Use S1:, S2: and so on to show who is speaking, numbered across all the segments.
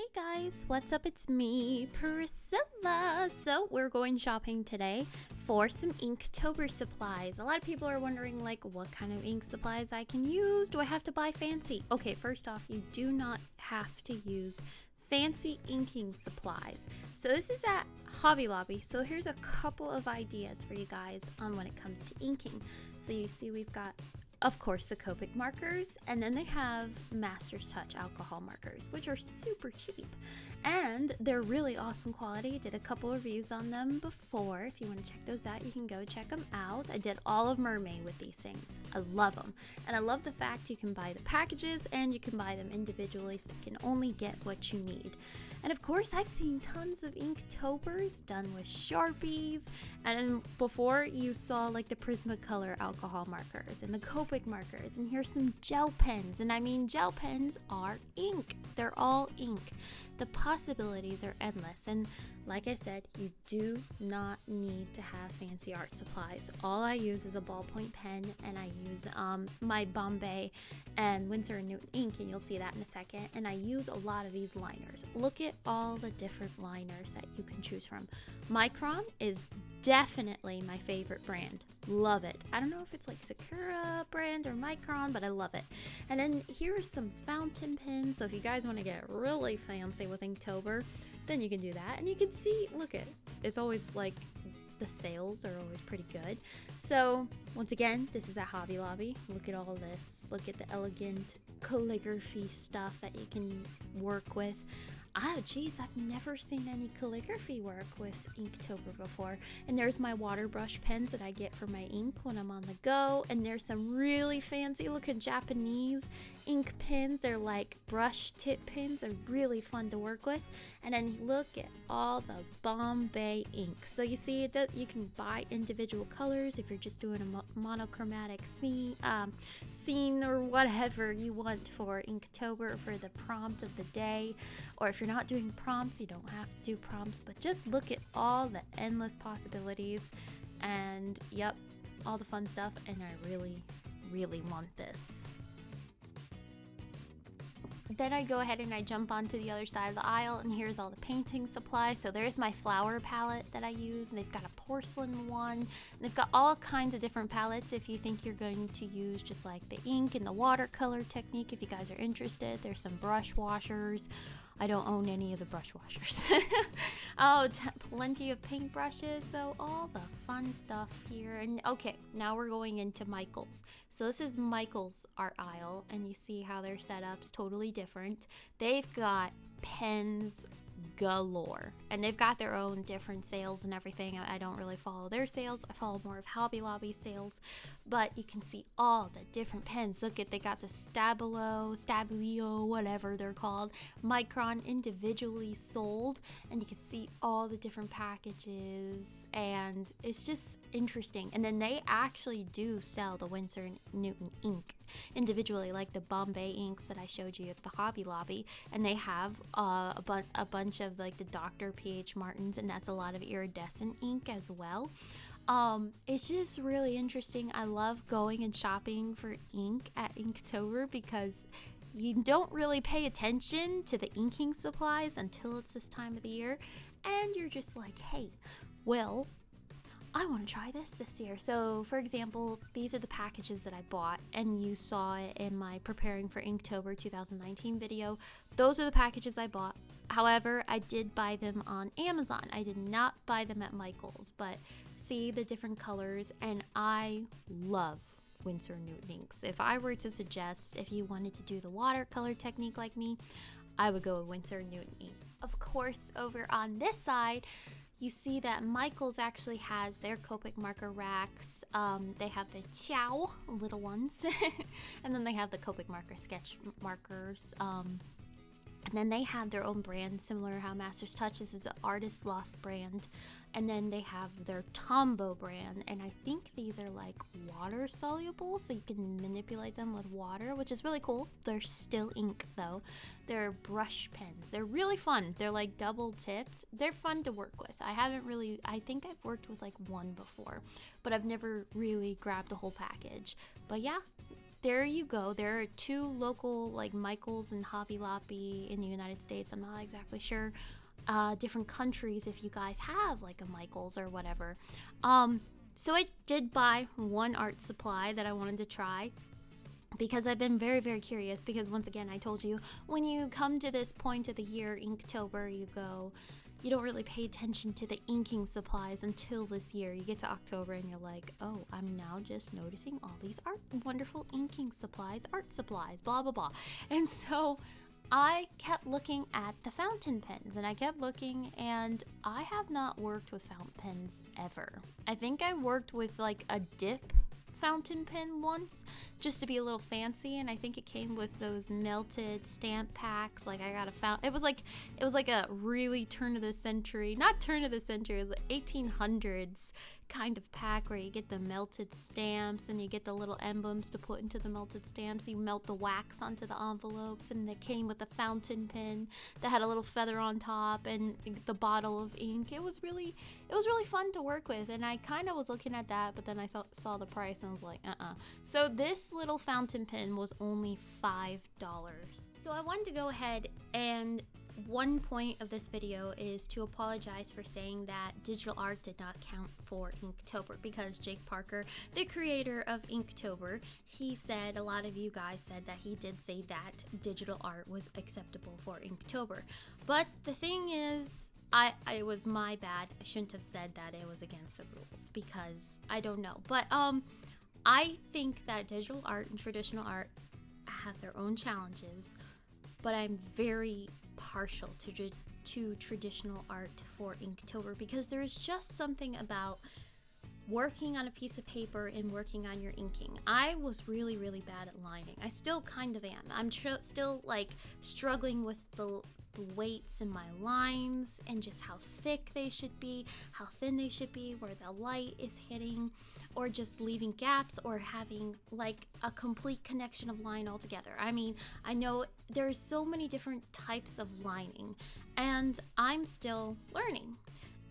S1: Hey guys, what's up? It's me, Priscilla. So, we're going shopping today for some Inktober supplies. A lot of people are wondering, like, what kind of ink supplies I can use. Do I have to buy fancy? Okay, first off, you do not have to use fancy inking supplies. So, this is at Hobby Lobby. So, here's a couple of ideas for you guys on when it comes to inking. So, you see, we've got of course, the Copic markers, and then they have Master's Touch alcohol markers, which are super cheap. And they're really awesome quality. Did a couple reviews on them before. If you want to check those out, you can go check them out. I did all of Mermay with these things. I love them. And I love the fact you can buy the packages and you can buy them individually so you can only get what you need. And of course, I've seen tons of Inktobers done with Sharpies. And before you saw like the Prismacolor alcohol markers and the Copic markers. And here's some gel pens. And I mean, gel pens are ink. They're all ink. The possibilities are endless. And like I said, you do not need to have fancy art supplies. All I use is a ballpoint pen and I use um, my Bombay and Winsor & Newton ink and you'll see that in a second. And I use a lot of these liners. Look at all the different liners that you can choose from. Micron is definitely my favorite brand. Love it. I don't know if it's like Sakura brand or Micron, but I love it. And then here are some fountain pens. So if you guys want to get really fancy with Inktober, then you can do that. And you can see, look at, it's always like the sales are always pretty good. So once again, this is at Hobby Lobby. Look at all this. Look at the elegant calligraphy stuff that you can work with. Ah, geez, I've never seen any calligraphy work with Inktober before. And there's my water brush pens that I get for my ink when I'm on the go. And there's some really fancy looking Japanese ink pens. They're like brush tip pens. They're really fun to work with. And then look at all the Bombay ink. So you see, does, you can buy individual colors if you're just doing a mo monochromatic scene, um, scene or whatever you want for Inktober for the prompt of the day. Or if you're not doing prompts, you don't have to do prompts. But just look at all the endless possibilities. And yep, all the fun stuff. And I really, really want this then I go ahead and I jump onto the other side of the aisle and here's all the painting supplies. So there's my flower palette that I use and they've got a porcelain one. They've got all kinds of different palettes if you think you're going to use just like the ink and the watercolor technique if you guys are interested. There's some brush washers. I don't own any of the brush washers. oh, plenty of paint brushes. So all the fun stuff here. And okay, now we're going into Michael's. So this is Michael's art aisle and you see how their setup's totally different. They've got pens, galore. And they've got their own different sales and everything. I don't really follow their sales. I follow more of Hobby Lobby sales. But you can see all the different pens. Look at they got the Stabilo, Stabilio, whatever they're called. Micron individually sold. And you can see all the different packages. And it's just interesting. And then they actually do sell the Winsor Newton ink individually, like the Bombay inks that I showed you at the Hobby Lobby. And they have uh, a, bu a bunch of like the Dr. P.H. Martins, and that's a lot of iridescent ink as well. Um, it's just really interesting. I love going and shopping for ink at Inktober because you don't really pay attention to the inking supplies until it's this time of the year. And you're just like, hey, well, I want to try this this year. So, for example, these are the packages that I bought, and you saw it in my Preparing for Inktober 2019 video. Those are the packages I bought. However, I did buy them on Amazon. I did not buy them at Michael's, but see the different colors, and I love Winsor Newton inks. If I were to suggest if you wanted to do the watercolor technique like me, I would go with Winsor Newton ink. Of course, over on this side, you see that Michaels actually has their Copic marker racks. Um, they have the Ciao little ones, and then they have the Copic marker sketch markers. Um, and then they have their own brand, similar to how Masters Touch. This is an Artist Loft brand. And then they have their Tombow brand. And I think these are like water soluble, so you can manipulate them with water, which is really cool. They're still ink though. They're brush pens. They're really fun. They're like double tipped. They're fun to work with. I haven't really, I think I've worked with like one before, but I've never really grabbed a whole package. But yeah, there you go. There are two local like Michaels and Hobby Lobby in the United States. I'm not exactly sure. Uh, different countries if you guys have like a Michaels or whatever. Um, so I did buy one art supply that I wanted to try because I've been very, very curious. Because once again, I told you when you come to this point of the year, Inktober, you go, you don't really pay attention to the inking supplies until this year. You get to October and you're like, oh, I'm now just noticing all these art, wonderful inking supplies, art supplies, blah, blah, blah. And so I kept looking at the fountain pens and I kept looking and I have not worked with fountain pens ever. I think I worked with like a dip fountain pen once just to be a little fancy and I think it came with those melted stamp packs like I got a fountain it was like it was like a really turn of the century not turn of the century it was like 1800s kind of pack where you get the melted stamps and you get the little emblems to put into the melted stamps. You melt the wax onto the envelopes, and it came with a fountain pen that had a little feather on top and the bottle of ink. It was really, it was really fun to work with, and I kind of was looking at that, but then I thought, saw the price and was like, uh-uh. So this little fountain pen was only five dollars. So I wanted to go ahead and one point of this video is to apologize for saying that digital art did not count for Inktober because Jake Parker, the creator of Inktober, he said, a lot of you guys said that he did say that digital art was acceptable for Inktober. But the thing is, I, it was my bad. I shouldn't have said that it was against the rules because I don't know. But um, I think that digital art and traditional art have their own challenges, but I'm very partial to to traditional art for Inktober because there's just something about working on a piece of paper and working on your inking. I was really really bad at lining. I still kind of am. I'm still like struggling with the weights in my lines and just how thick they should be, how thin they should be, where the light is hitting or just leaving gaps or having like a complete connection of line altogether. I mean, I know there's so many different types of lining and I'm still learning.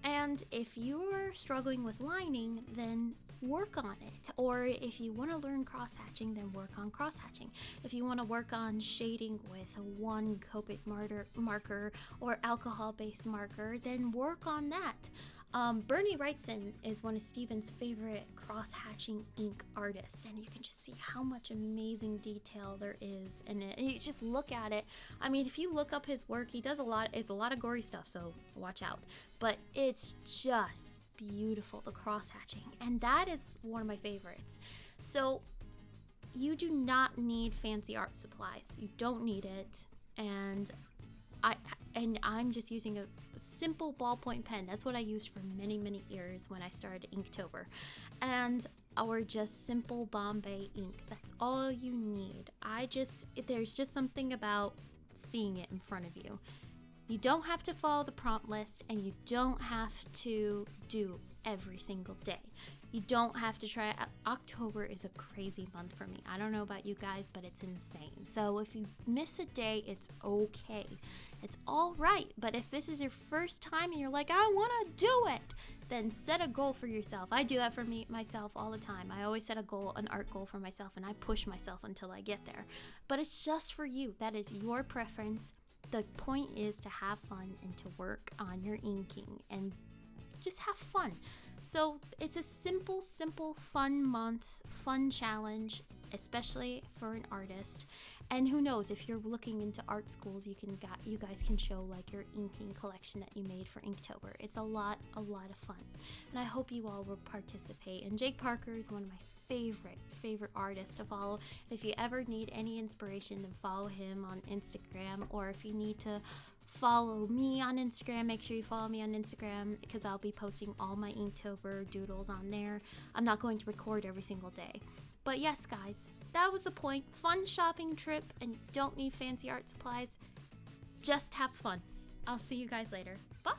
S1: And if you're struggling with lining, then work on it. Or if you want to learn cross hatching, then work on cross hatching. If you want to work on shading with one Copic marker or alcohol based marker, then work on that. Um, Bernie Wrightson is one of Steven's favorite cross-hatching ink artists, and you can just see how much amazing detail there is in it. And you just look at it. I mean, if you look up his work, he does a lot. It's a lot of gory stuff, so watch out. But it's just beautiful, the cross-hatching, and that is one of my favorites. So you do not need fancy art supplies. You don't need it, and I and I'm just using a simple ballpoint pen. That's what I used for many, many years when I started Inktober. And our just simple Bombay ink. That's all you need. I just, there's just something about seeing it in front of you. You don't have to follow the prompt list and you don't have to do every single day. You don't have to try. Uh, October is a crazy month for me. I don't know about you guys, but it's insane. So if you miss a day, it's okay. It's all right. But if this is your first time and you're like, I want to do it, then set a goal for yourself. I do that for me myself all the time. I always set a goal, an art goal for myself, and I push myself until I get there. But it's just for you. That is your preference. The point is to have fun and to work on your inking and just have fun. So it's a simple, simple, fun month, fun challenge, especially for an artist. And who knows, if you're looking into art schools, you can got you guys can show like your inking collection that you made for Inktober. It's a lot, a lot of fun. And I hope you all will participate. And Jake Parker is one of my favorite, favorite artists to follow. If you ever need any inspiration, then follow him on Instagram. Or if you need to follow me on Instagram. Make sure you follow me on Instagram because I'll be posting all my Inktober doodles on there. I'm not going to record every single day. But yes, guys, that was the point. Fun shopping trip and don't need fancy art supplies. Just have fun. I'll see you guys later. Bye.